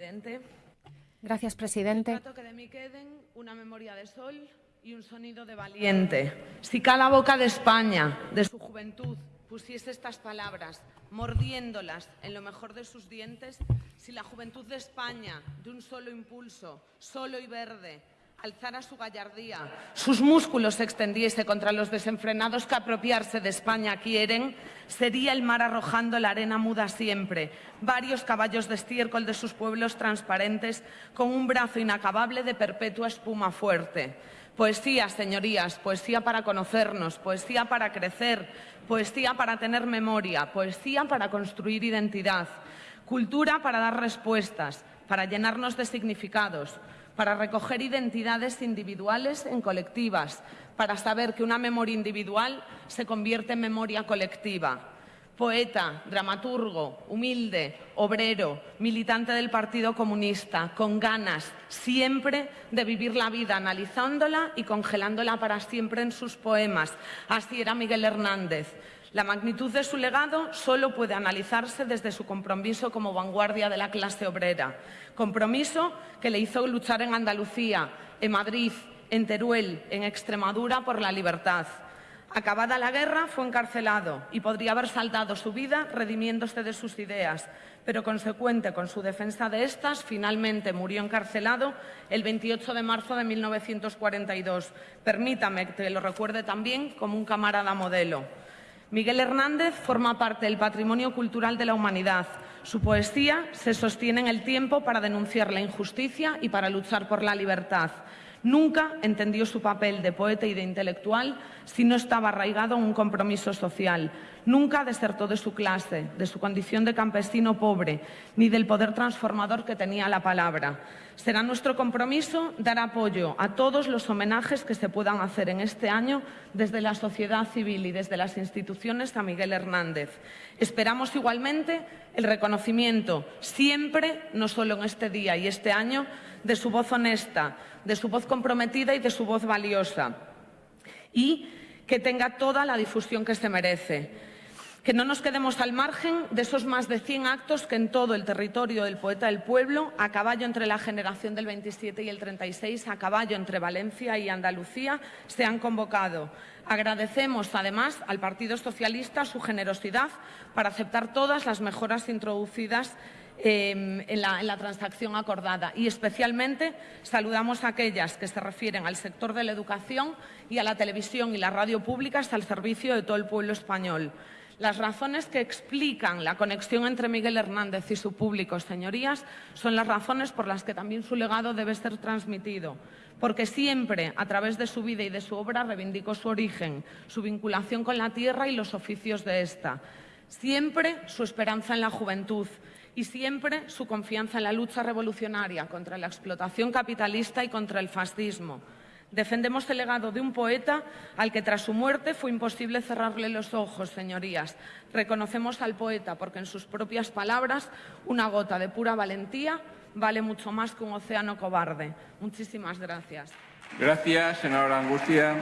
presidente. Gracias, presidente. Trato que de mí queden una memoria de sol y un sonido de valiente. Si cada boca de España, de su juventud, pusiese estas palabras, mordiéndolas en lo mejor de sus dientes, si la juventud de España, de un solo impulso, solo y verde, alzara su gallardía, sus músculos se extendiese contra los desenfrenados que apropiarse de España quieren, sería el mar arrojando la arena muda siempre, varios caballos de estiércol de sus pueblos transparentes, con un brazo inacabable de perpetua espuma fuerte. Poesía, señorías, poesía para conocernos, poesía para crecer, poesía para tener memoria, poesía para construir identidad, cultura para dar respuestas, para llenarnos de significados, para recoger identidades individuales en colectivas, para saber que una memoria individual se convierte en memoria colectiva. Poeta, dramaturgo, humilde, obrero, militante del Partido Comunista, con ganas siempre de vivir la vida analizándola y congelándola para siempre en sus poemas. Así era Miguel Hernández. La magnitud de su legado solo puede analizarse desde su compromiso como vanguardia de la clase obrera. Compromiso que le hizo luchar en Andalucía, en Madrid, en Teruel, en Extremadura por la libertad. Acabada la guerra, fue encarcelado y podría haber saltado su vida redimiéndose de sus ideas, pero consecuente con su defensa de estas, finalmente murió encarcelado el 28 de marzo de 1942. Permítame que lo recuerde también como un camarada modelo. Miguel Hernández forma parte del patrimonio cultural de la humanidad. Su poesía se sostiene en el tiempo para denunciar la injusticia y para luchar por la libertad. Nunca entendió su papel de poeta y de intelectual si no estaba arraigado en un compromiso social. Nunca desertó de su clase, de su condición de campesino pobre, ni del poder transformador que tenía la palabra. Será nuestro compromiso dar apoyo a todos los homenajes que se puedan hacer en este año desde la sociedad civil y desde las instituciones a Miguel Hernández. Esperamos igualmente el reconocimiento siempre, no solo en este día y este año, de su voz honesta, de su voz comprometida y de su voz valiosa. Y que tenga toda la difusión que se merece. Que no nos quedemos al margen de esos más de 100 actos que en todo el territorio del poeta del pueblo, a caballo entre la generación del 27 y el 36, a caballo entre Valencia y Andalucía, se han convocado. Agradecemos además al Partido Socialista su generosidad para aceptar todas las mejoras introducidas en, la, en, la, transacción acordada y especialmente saludamos aquellas que se refieren al sector de la educación y a la televisión y la radio públicas al servicio de todo el pueblo español. Las razones que explican la conexión entre Miguel Hernández y su público, señorías, son las razones por las que también su legado debe ser transmitido, porque siempre, a través de su vida y de su obra, reivindicó su origen, su vinculación con la tierra y los oficios de esta. Siempre su esperanza en la juventud, y siempre su confianza en la lucha revolucionaria contra la explotación capitalista y contra el fascismo. Defendemos el legado de un poeta al que tras su muerte fue imposible cerrarle los ojos, señorías. Reconocemos al poeta porque en sus propias palabras una gota de pura valentía vale mucho más que un océano cobarde. Muchísimas gracias. Gracias, senadora Angustia.